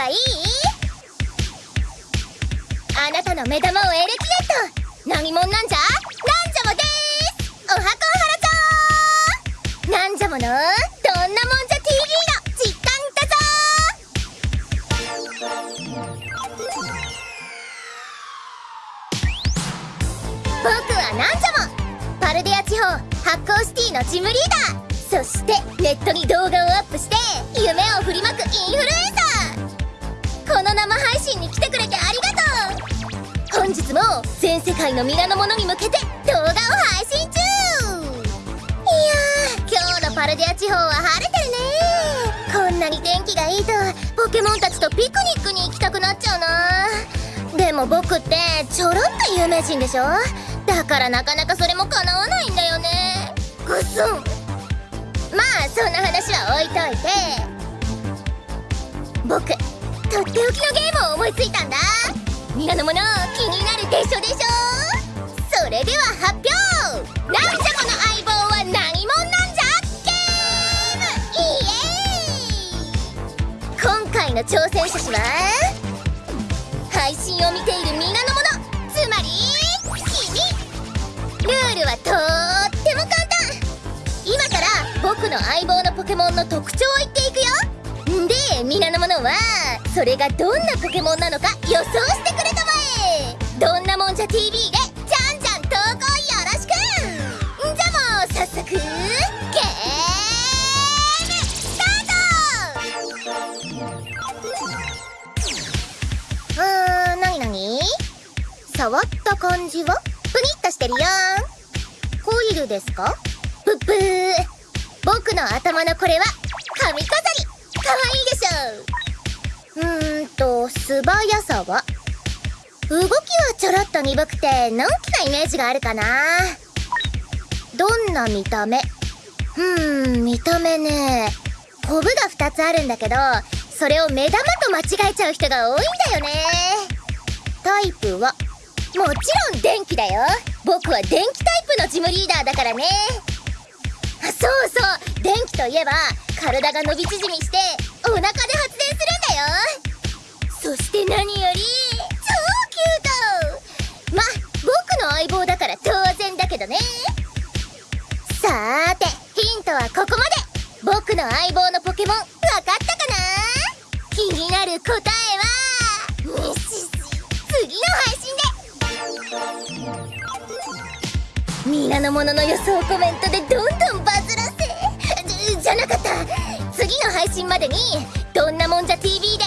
はいい？あなたの目玉をエレキレット。何者なんじゃ？なんじゃもでーす？おはこはらちゃんなん。じゃもの？どんなもんじゃ？TV の実感だぞ。僕はなんじゃも？パルデア地方発光シティのジムリーダー。そしてネットに動画をアップして信に来てくれてありがとう本日も全世界の皆の者に向けて動画を配信中。いやー今日のパルディア地方は晴れてるね。こんなに天気がいいとポケモンたちとピクニックに行きたくなっちゃうな。でも僕ってちょろっと有名人でしょ？だからなかなかそれも叶わないんだよね。ぐっすん。まあそんな話は置いといて。僕。とっておきのゲームを思いついたんだ。皆の者気になるでしょでしょそれでは発表。なんじゃこの相棒は何者なんじゃゲー。ムイエーイ。今回の挑戦者氏は配信を見ている皆の者つまり君ルールはとっても簡単。今から僕の相棒のポケモンの特徴を言っていくよ。で皆の者はそれがどんなポケモンなのか予想してくれたまえどんなもんじゃ TV でじゃんじゃん投稿よろしくじゃもう早速ゲームスタートうーん。なになに触った感じはプニッとしてるよコイルですか？ぷっぷー。僕の頭のこれは髪飾動きはちょろっと鈍くてのんきなイメージがあるかな。どんな見た目？うん見た目ね。コブが2つあるんだけどそれを目玉と間違えちゃう人が多いんだよね。タイプは？もちろん電気だよ。僕は電気タイプのジムリーダーだからね。そうそう。電気といえば体が伸び縮みしてお腹で発電するんだよ。僕の相棒のポケモン分かったかな？気になる答えは？次の配信で。皆の者の予想コメントでどんどんバズらせ。じじゃなかった。次の配信までにどんなもんじゃ TV で